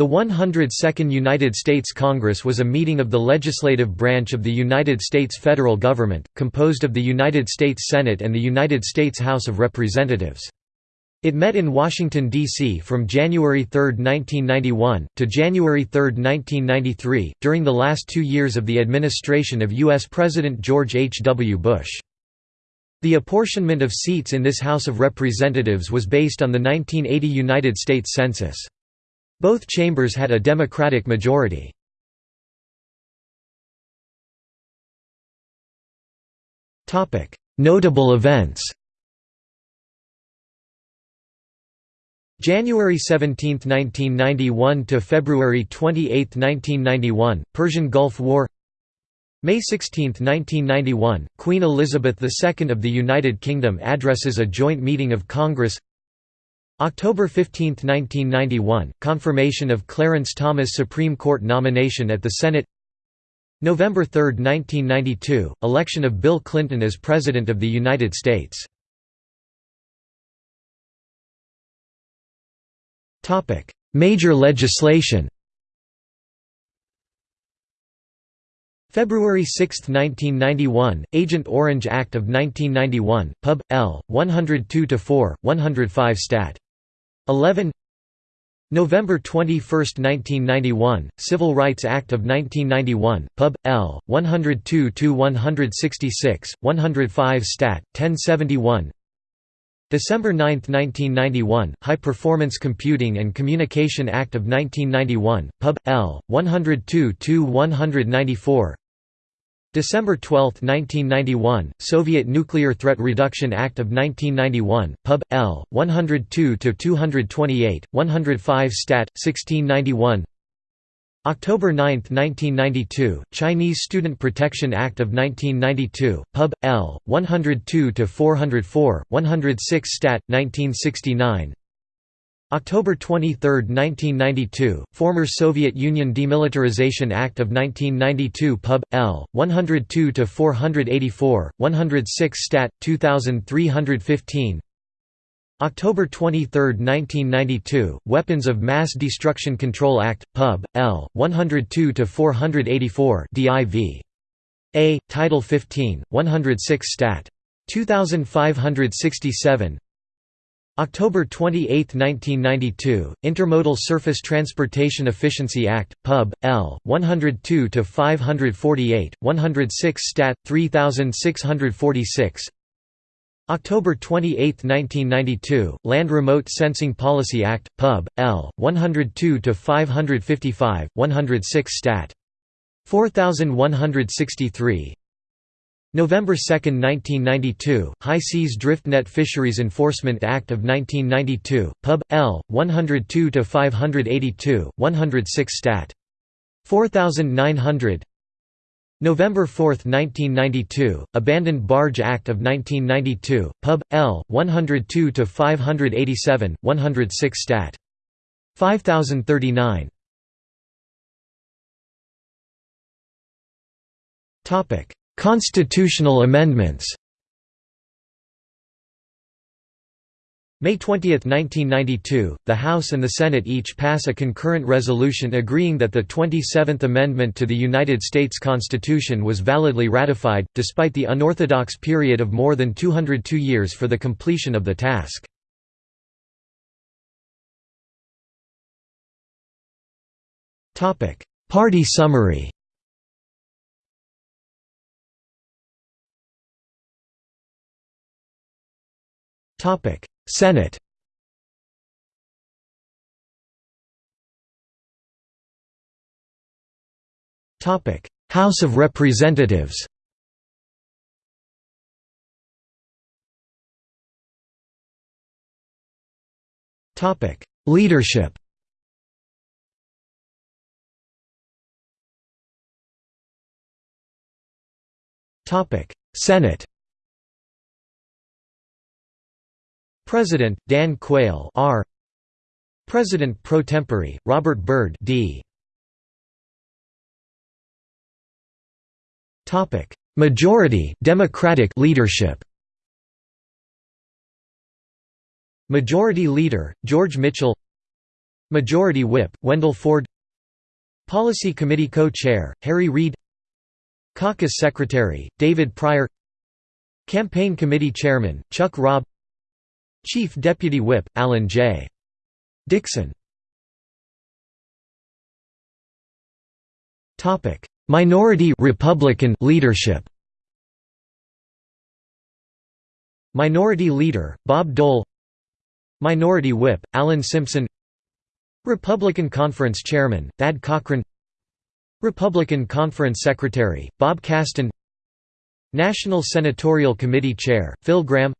The 102nd United States Congress was a meeting of the legislative branch of the United States federal government, composed of the United States Senate and the United States House of Representatives. It met in Washington, D.C. from January 3, 1991, to January 3, 1993, during the last two years of the administration of U.S. President George H. W. Bush. The apportionment of seats in this House of Representatives was based on the 1980 United States Census. Both chambers had a Democratic majority. Notable events. January 17, 1991 to February 28, 1991, Persian Gulf War. May 16, 1991, Queen Elizabeth II of the United Kingdom addresses a joint meeting of Congress October 15, 1991, confirmation of Clarence Thomas Supreme Court nomination at the Senate November 3, 1992, election of Bill Clinton as President of the United States Major legislation February 6, 1991, Agent Orange Act of 1991, Pub. L. 102-4, 105 Stat. 11 November 21, 1991, Civil Rights Act of 1991, Pub. L. 102-166, 105 Stat. 1071 December 9, 1991, High Performance Computing and Communication Act of 1991, Pub. L. 102-194 December 12, 1991, Soviet Nuclear Threat Reduction Act of 1991, Pub. L. 102-228, 105 Stat. 1691 October 9, 1992, Chinese Student Protection Act of 1992, Pub. L. 102-404, 106 Stat. 1969 October 23, 1992, former Soviet Union Demilitarization Act of 1992 Pub. L. 102-484, 106 Stat. 2315 October 23, 1992, Weapons of Mass Destruction Control Act, Pub. L. 102-484 DIV. A. Title 15, 106 Stat. 2567 October 28, 1992, Intermodal Surface Transportation Efficiency Act, Pub. L. 102-548, 106 Stat. 3646 October 28, 1992, Land Remote Sensing Policy Act, Pub. L. 102-555, 106 Stat. 4163 November 2, 1992, High Seas Drift Net Fisheries Enforcement Act of 1992, Pub. L. 102-582, 106 Stat. 4900 November 4, 1992, Abandoned Barge Act of 1992, Pub. L. 102-587, 106 Stat. 5039 Constitutional amendments May 20, 1992, the House and the Senate each pass a concurrent resolution agreeing that the 27th Amendment to the United States Constitution was validly ratified, despite the unorthodox period of more than 202 years for the completion of the task. Party summary Senate Topic: House of Representatives Topic: Leadership Topic: Senate President Dan Quayle R. President pro tempore Robert Byrd D. Topic Majority Democratic leadership. Majority Leader George Mitchell. Majority Whip, Wendell Ford. Policy Committee Co-Chair, Harry Reid. Caucus Secretary, David Pryor. Campaign Committee Chairman, Chuck Robb Chief Deputy Whip, Alan J. Dixon. Minority Republican leadership. Minority Leader, Bob Dole. Minority Whip, Alan Simpson. Republican Conference Chairman, Thad Cochran. Republican Conference Secretary, Bob Kasten National Senatorial Committee Chair, Phil Gramm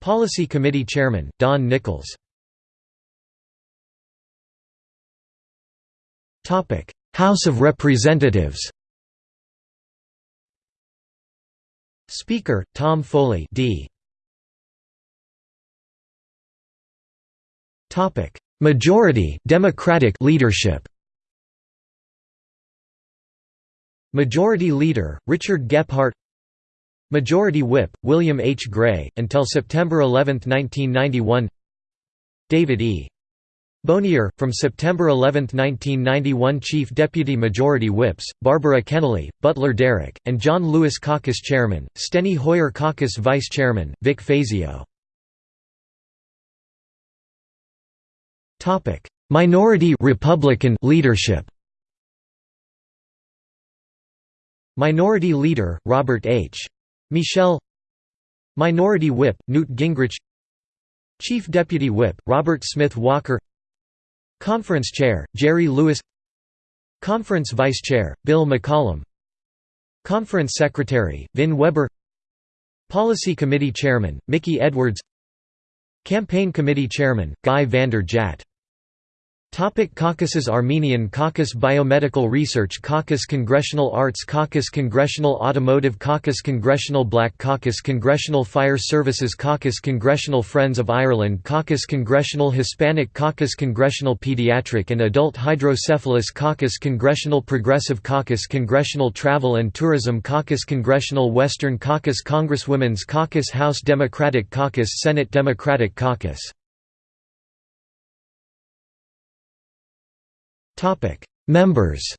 Policy Committee Chairman, Don Nickles House of Representatives. Speaker, Tom Foley D. Majority Democratic leadership. Majority Leader, Richard Gephardt Majority Whip, William H. Gray, until September 11, 1991 David E. Bonior, from September 11, 1991 Chief Deputy Majority Whips, Barbara Kennelly, Butler Derrick, and John Lewis Caucus Chairman, Steny Hoyer Caucus Vice Chairman, Vic Fazio. Minority Republican leadership Minority Leader, Robert H. Michel Minority Whip, Newt Gingrich Chief Deputy Whip, Robert Smith Walker Conference Chair, Jerry Lewis Conference Vice Chair, Bill McCollum Conference Secretary, Vin Weber Policy Committee Chairman, Mickey Edwards Campaign Committee Chairman, Guy Vander Jagt Topic Caucuses Armenian Caucus Biomedical Research Caucus Congressional Arts Caucus Congressional Automotive Caucus Congressional Black Caucus Congressional Fire Services Caucus Congressional Friends of Ireland Caucus Congressional Hispanic Caucus Congressional Pediatric and Adult Hydrocephalus Caucus Congressional Progressive Caucus Congressional Travel and Tourism Caucus Congressional Western Caucus Congresswomen's Caucus House Democratic Caucus Senate Democratic Caucus Members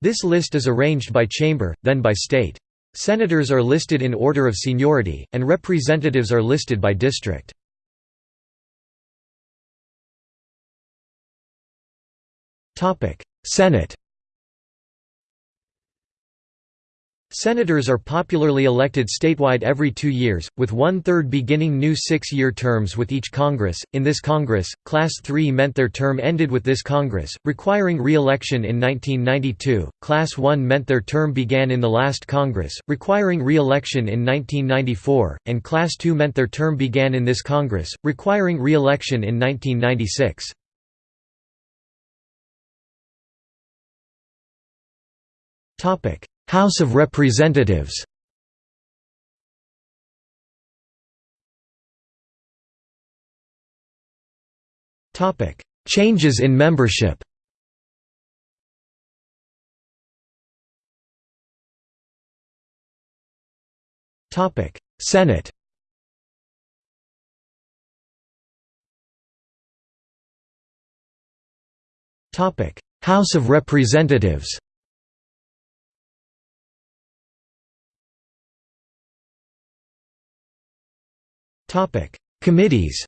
This list is arranged by chamber, then by state. Senators are listed in order of seniority, and representatives are listed by district. Senate Senators are popularly elected statewide every two years, with one-third beginning new six-year terms with each Congress. In this Congress, Class 3 meant their term ended with this Congress, requiring re-election in 1992, Class 1 meant their term began in the last Congress, requiring re-election in 1994, and Class 2 meant their term began in this Congress, requiring re-election in 1996. Topic House of Representatives. Changes in membership. Senate. House of Representatives Committees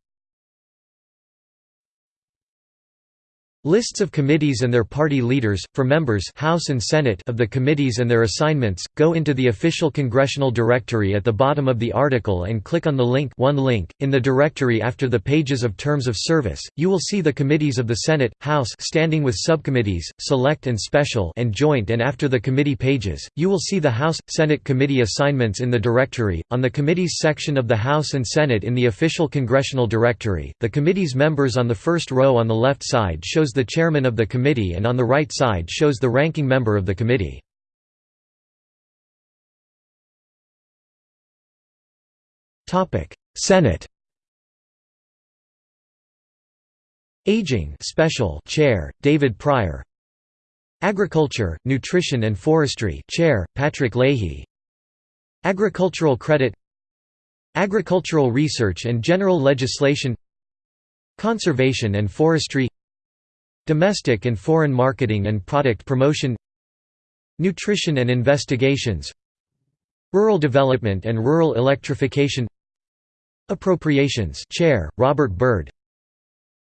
Lists of committees and their party leaders, for members House and Senate of the committees and their assignments, go into the official congressional directory at the bottom of the article and click on the link one link. In the directory after the pages of terms of service, you will see the committees of the Senate, House standing with subcommittees, select and special and joint and after the committee pages, you will see the House, Senate committee assignments in the directory. On the committees section of the House and Senate in the official congressional directory, the committee's members on the first row on the left side shows the chairman of the committee and on the right side shows the ranking member of the committee. Senate Aging Special Chair, David Pryor. Agriculture, Nutrition and Forestry Chair, Patrick Leahy. Agricultural Credit Agricultural research and general legislation Conservation and forestry Domestic and foreign marketing and product promotion Nutrition and investigations Rural development and rural electrification Appropriations Chair, Robert Byrd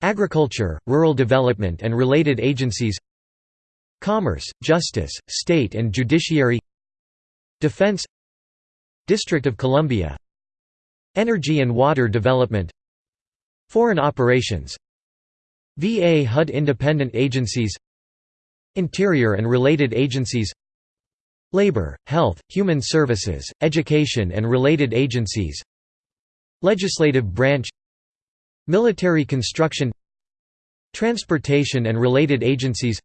Agriculture, Rural Development and related agencies Commerce, Justice, State and Judiciary Defense District of Columbia Energy and Water Development Foreign Operations VA HUD Independent Agencies Interior and related agencies Labor, Health, Human Services, Education and related agencies Legislative branch Military construction Transportation and related agencies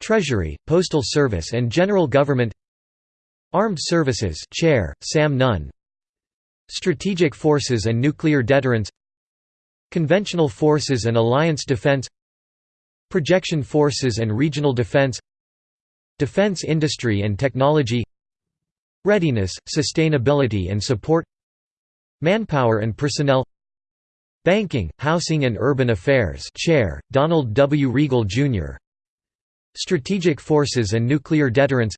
Treasury, Postal Service and General Government Armed Services Chair, Sam Nunn Strategic Forces and Nuclear Deterrence Conventional Forces and Alliance Defense Projection Forces and Regional Defense Defense Industry and Technology Readiness, Sustainability and Support Manpower and Personnel Banking, Housing and Urban Affairs Chair, Donald W. Riegle, Jr. Strategic Forces and Nuclear Deterrence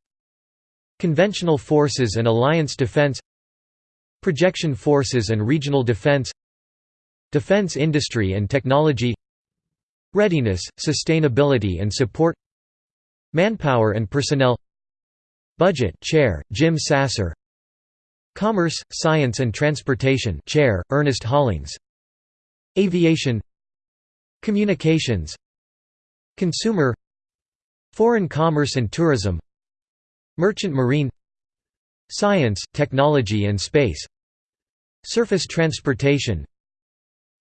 Conventional Forces and Alliance Defense Projection Forces and Regional Defense Defense Industry and Technology Readiness, Sustainability and Support Manpower and Personnel Budget Chair, Jim Sasser Commerce, Science and Transportation Chair, Ernest Hollings Aviation Communications Consumer Foreign commerce and tourism Merchant marine Science, technology and space Surface transportation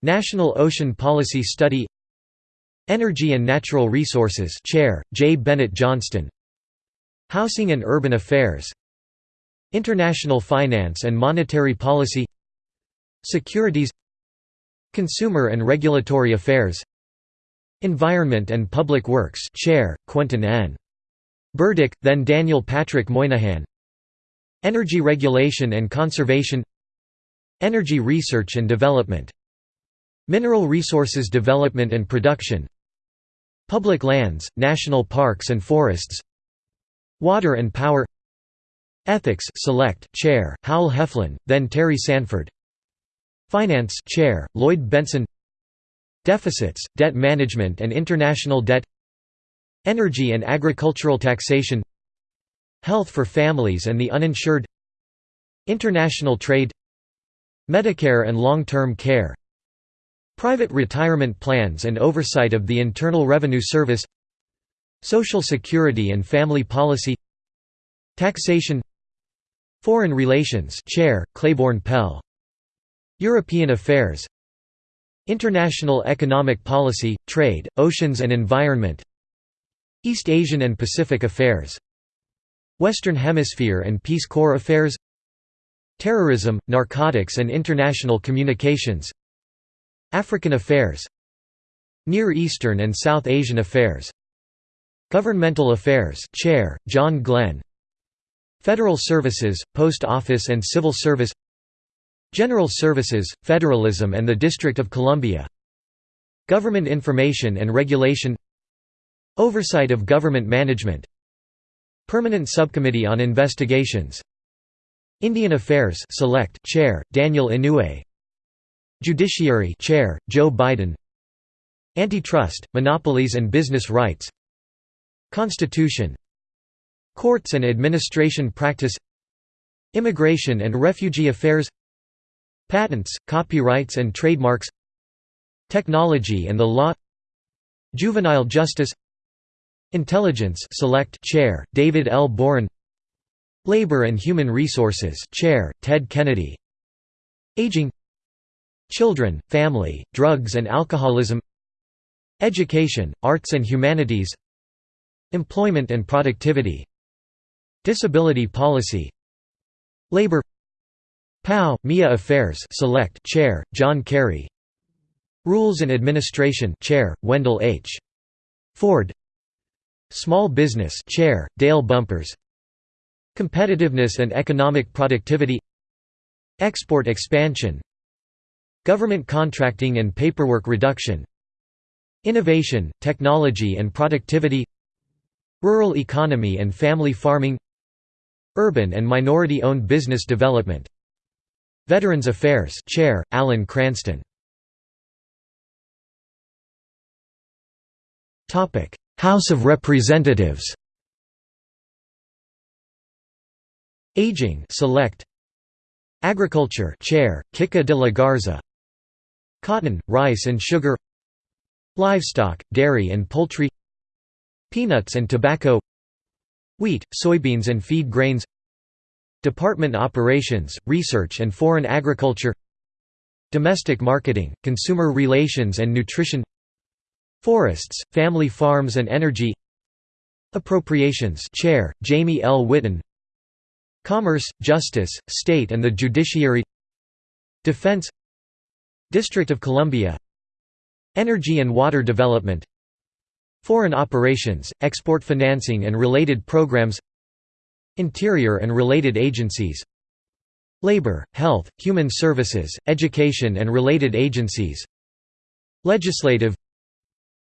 National Ocean Policy Study Energy and Natural Resources Chair, J. Bennett Johnston. Housing and Urban Affairs. International Finance and Monetary Policy. Securities. Consumer and Regulatory Affairs. Environment and Public Works Chair, Quentin N. Burdick, then Daniel Patrick Moynihan. Energy Regulation and Conservation. Energy Research and Development Mineral Resources Development and Production Public Lands, National Parks and Forests Water and Power Ethics Select, Chair, Howell Heflin, then Terry Sanford Finance Chair, Lloyd Bentsen Deficits, Debt Management and International Debt Energy and Agricultural Taxation Health for Families and the Uninsured International Trade Medicare and Long-Term Care Private retirement plans and oversight of the Internal Revenue Service Social Security and Family Policy Taxation Foreign Relations Chair, Claiborne Pell European Affairs International Economic Policy, Trade, Oceans and Environment East Asian and Pacific Affairs Western Hemisphere and Peace Corps Affairs Terrorism, Narcotics and International Communications African Affairs Near Eastern and South Asian Affairs Governmental Affairs Chair, John Glenn Federal Services, Post Office and Civil Service General Services, Federalism and the District of Columbia Government Information and Regulation Oversight of Government Management Permanent Subcommittee on Investigations Indian Affairs Select Chair Daniel Inouye Judiciary Chair Joe Biden. Antitrust Monopolies and Business Rights. Constitution. Courts and Administration Practice. Immigration and Refugee Affairs. Patents, copyrights and trademarks. Technology and the law. Juvenile justice. Intelligence Select Chair, David L. Boren Labor and Human Resources Chair, Ted Kennedy. Aging Children, Family, Drugs and Alcoholism Education, Arts and Humanities Employment and Productivity Disability Policy Labor POW, MIA Affairs Select Chair, John Kerry Rules and Administration Chair, Wendell H. Ford Small Business Chair, Dale Bumpers Competitiveness and Economic Productivity Export expansion Government contracting and paperwork reduction Innovation, technology and productivity Rural economy and family farming Urban and minority-owned business development. Veterans Affairs Chair, Alan Cranston. House of Representatives. Aging Select. Agriculture Chair, Kika de la Garza Cotton, rice and sugar Livestock, dairy and poultry Peanuts and tobacco Wheat, soybeans and feed grains Department Operations, Research and Foreign Agriculture Domestic Marketing, Consumer Relations and Nutrition Forests, Family Farms and Energy Appropriations Chair, Jamie L. Whitten Commerce, Justice, State and the Judiciary Defense District of Columbia. Energy and Water Development. Foreign Operations, Export Financing and related programs. Interior and related agencies. Labor, Health, Human Services, Education and related agencies. Legislative.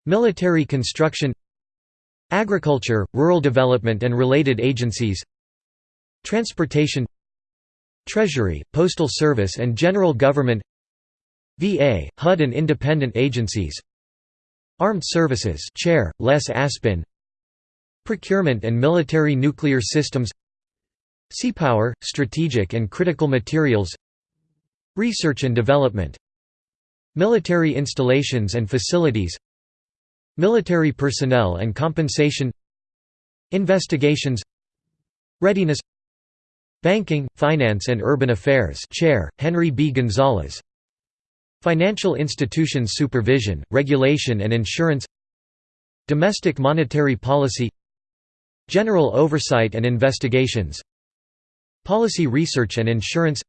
Military construction. Agriculture, Rural Development and related agencies. Transportation. Treasury, Postal Service and General Government VA, HUD and independent agencies. Armed Services Chair, Les Aspin. Procurement and Military Nuclear Systems. Seapower, Strategic and Critical Materials. Research and Development. Military installations and facilities. Military personnel and compensation. Investigations. Readiness. Banking, Finance and Urban Affairs Chair, Henry B. Gonzalez Financial Institutions Supervision, Regulation and Insurance Domestic Monetary Policy General Oversight and Investigations Policy Research and Insurance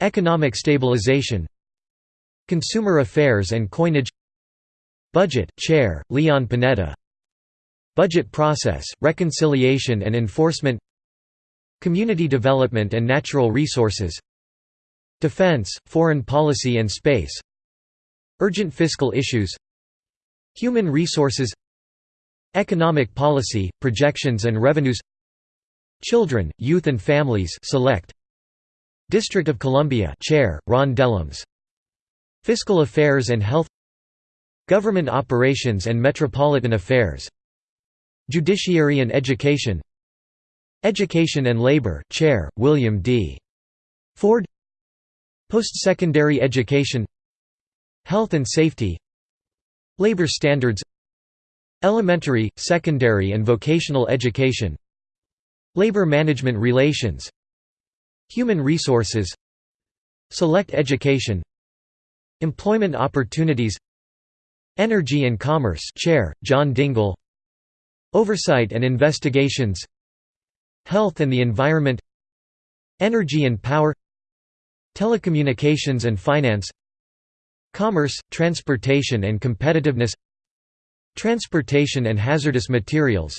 Economic Stabilization Consumer Affairs and Coinage Budget, Chair, Leon Panetta Budget Process, Reconciliation and Enforcement Community Development and Natural Resources Defense, Foreign Policy and Space Urgent Fiscal Issues Human Resources Economic Policy, Projections and Revenues Children, Youth and Families Select District of Columbia Chair, Ron Dellums Fiscal Affairs and Health Government Operations and Metropolitan Affairs Judiciary and Education Education and Labor Chair, William D. Ford Post-secondary education Health and safety Labor standards Elementary, secondary and vocational education Labor management relations Human resources Select education Employment opportunities Energy and Commerce Chair, John Dingell Oversight and Investigations Health and the Environment Energy and Power Telecommunications and Finance Commerce, Transportation and Competitiveness Transportation and Hazardous Materials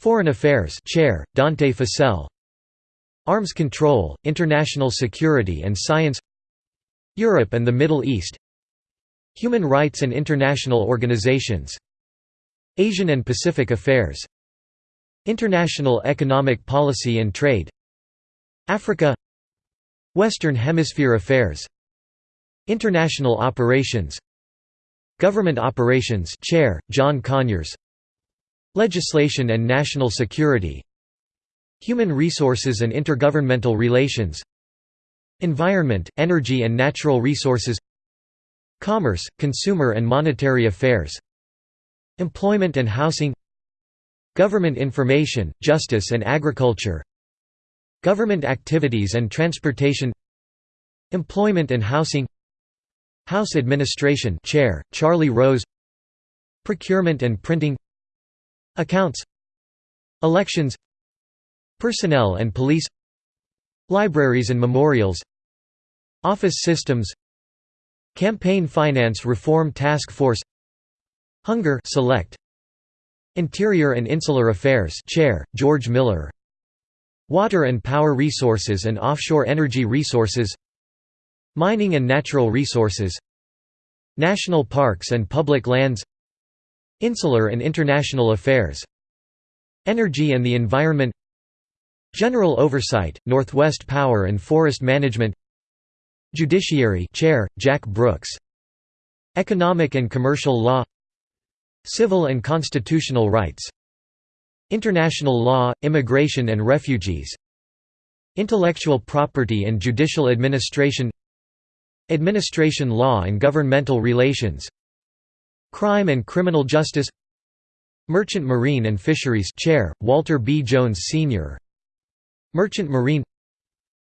Foreign Affairs Chair, Dante Fascell Arms Control, International Security and Science Europe and the Middle East Human Rights and International Organizations Asian and Pacific Affairs International Economic Policy and Trade Africa Western Hemisphere Affairs. International Operations. Government Operations Chair, John Conyers. Legislation and National Security. Human Resources and Intergovernmental Relations. Environment, Energy and Natural Resources. Commerce, Consumer and Monetary Affairs. Employment and Housing. Government Information, Justice and Agriculture Government Activities and Transportation Employment and Housing House Administration Chair, Charlie Rose Procurement and Printing Accounts Elections Personnel and Police Libraries and Memorials Office Systems Campaign Finance Reform Task Force Hunger Select Interior and Insular Affairs Chair, George Miller Water and power resources and offshore energy resources Mining and natural resources National parks and public lands Insular and international affairs Energy and the environment General oversight, Northwest Power and Forest Management Judiciary Chair, Jack Brooks Economic and commercial law Civil and constitutional rights International law, immigration and refugees. Intellectual property and judicial administration. Administration law and governmental relations. Crime and criminal justice. Merchant Marine and Fisheries Chair, Walter B. Jones Sr. Merchant Marine.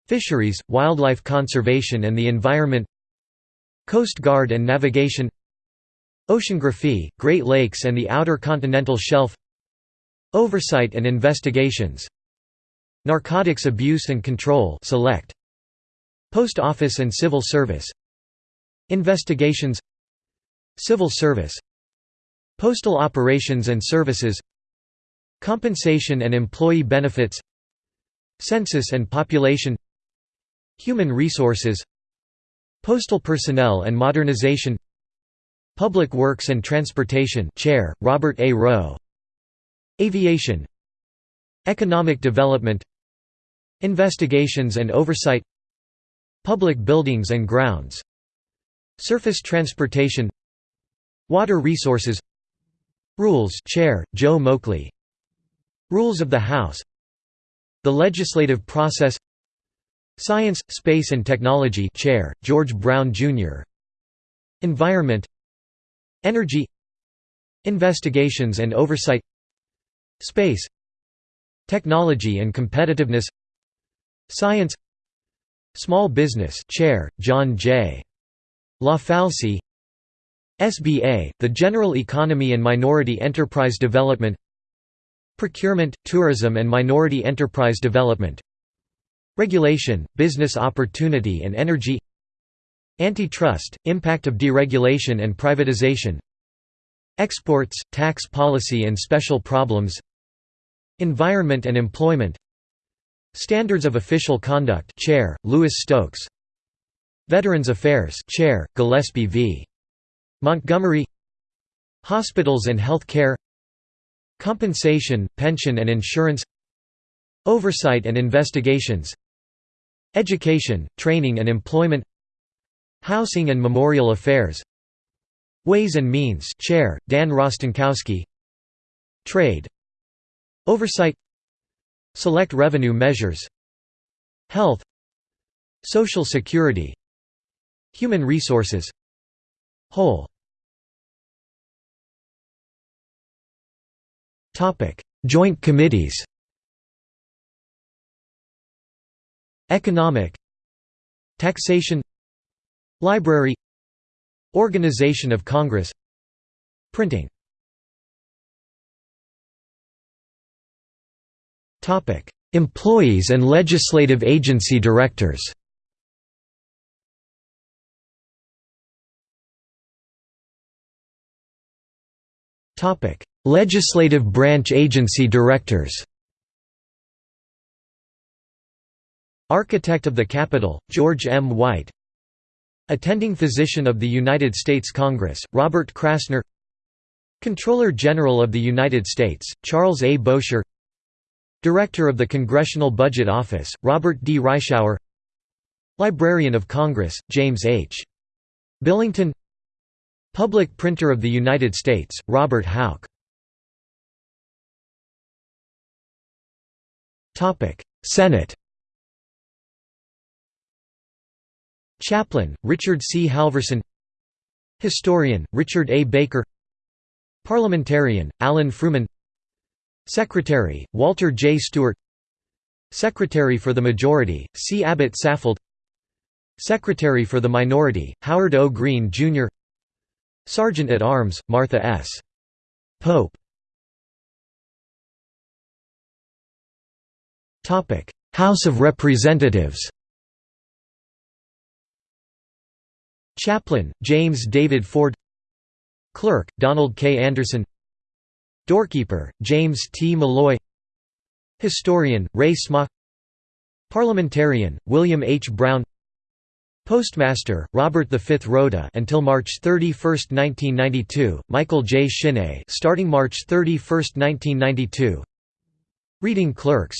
Fisheries, Wildlife Conservation and the Environment. Coast Guard and Navigation. Oceanography, Great Lakes and the Outer Continental Shelf Oversight and investigations. Narcotics abuse and control select. Post Office and Civil Service. Investigations. Civil Service. Postal Operations and Services. Compensation and Employee Benefits. Census and Population. Human Resources. Postal Personnel and Modernization. Public Works and Transportation Chair, Robert A. Roe Aviation Economic development Investigations and oversight Public buildings and grounds Surface transportation Water resources Rules Chair, Joe Moakley Rules of the House The legislative process Science, Space and Technology Chair, George Brown, Jr. Environment Energy Investigations and oversight Space Technology and competitiveness Science Small Business Chair, John J. LaFalce SBA, the General Economy and Minority Enterprise Development Procurement, Tourism and Minority Enterprise Development Regulation, Business Opportunity and Energy Antitrust, Impact of Deregulation and Privatization Exports, Tax Policy and Special Problems Environment and Employment. Standards of Official Conduct Chair, Louis Stokes. Veterans Affairs Chair, Gillespie V. Montgomery. Hospitals and Health Care Compensation, Pension and Insurance. Oversight and Investigations. Education, Training and Employment. Housing and Memorial Affairs. Ways and Means Chair, Dan Rostenkowski. Trade Oversight Select revenue measures Health Social Security Human resources Whole. Joint committees. Economic Taxation Library Organization of Congress Printing Employees and legislative agency directors. Legislative branch agency directors. Architect of the Capitol, George M. White. Attending Physician of the United States Congress, Robert Krasner. Comptroller General of the United States, Charles A. Bowsher Director of the Congressional Budget Office, Robert D. Reischauer Librarian of Congress, James H. Billington Public Printer of the United States, Robert Houk Senate Chaplain, Richard C. Halverson Historian, Richard A. Baker Parliamentarian, Alan Frumin Secretary, Walter J. Stewart Secretary for the Majority, C. Abbott Saffold Secretary for the Minority, Howard O. Greene, Jr. Sergeant at Arms, Martha S. Pope House of Representatives Chaplain, James David Ford Clerk, Donald K. Anderson Doorkeeper, James T. Molloy Historian, Ray Smock Parliamentarian, William H. Brown Postmaster, Robert V. Rota until March 31, 1992, Michael J. Shinne starting March 31, 1992 Reading clerks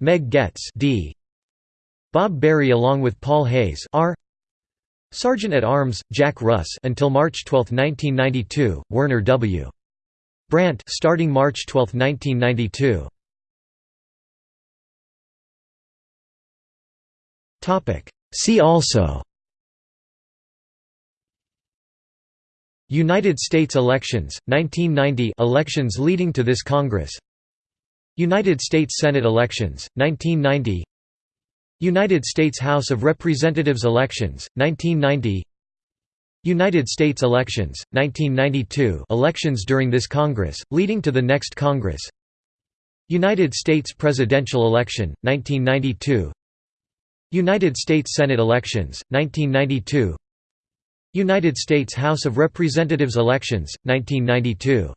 Meg Goetz D. Bob Berry along with Paul Hayes R. Sergeant at Arms, Jack Russ until March 12, 1992, Werner W. Brandt starting March 12, 1992. See also. United States elections, 1990 elections leading to this Congress. United States Senate elections, 1990 United States House of Representatives elections, 1990 United States elections, 1992 elections during this Congress, leading to the next Congress. United States presidential election, 1992 United States Senate elections, 1992 United States House of Representatives elections, 1992